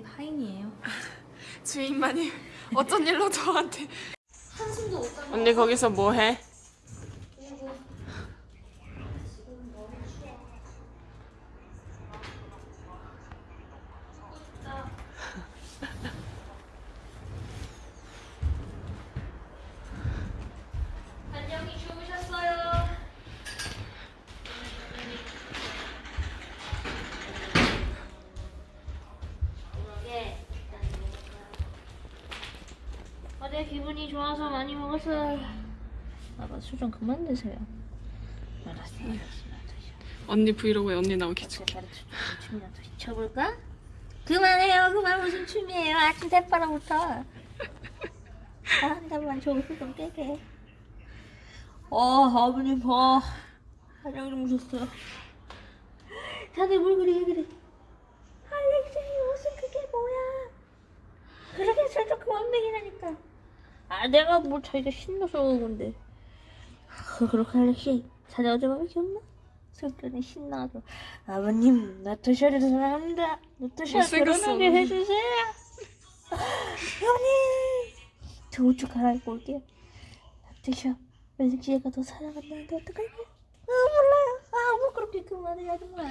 집 하인이에요 주인마님 어쩐 일로 저한테 한숨도 못 언니 거기서 뭐해? 어제 기분이 좋아서 많이 먹었어요. 아빠 술좀 그만 드세요. 알았어요. 알았어요. 언니 브이로그에 언니 나오게 해줄게 춤이나 더 시켜볼까? 그만해요. 그만 무슨 춤이에요. 아침 새바람부터. 아, 잠깐만 저거 술좀 떼게. 어, 아버님 봐. 한영 주무셨어요. 다들 뭘 그래 왜 그래? 알렉시 무슨 그게 뭐야? 그렇게 술좀 그만 먹이라니까. 아 내가 뭘 자기가 신나서 그런 건데. 아, 그렇게 알렉시 자네 어젯밤에 기억나? 술잔에 신나서 아버님 나토샤를 사랑합니다. 나토샤 못생겼어, 결혼하게. 해주세요. 형님 저옷좀 갈아입고 올게요. 나토샤 알렉시가 더 사랑한다는데 어떡할까? 아 몰라요. 아뭐 그렇게 그만해 아줌마.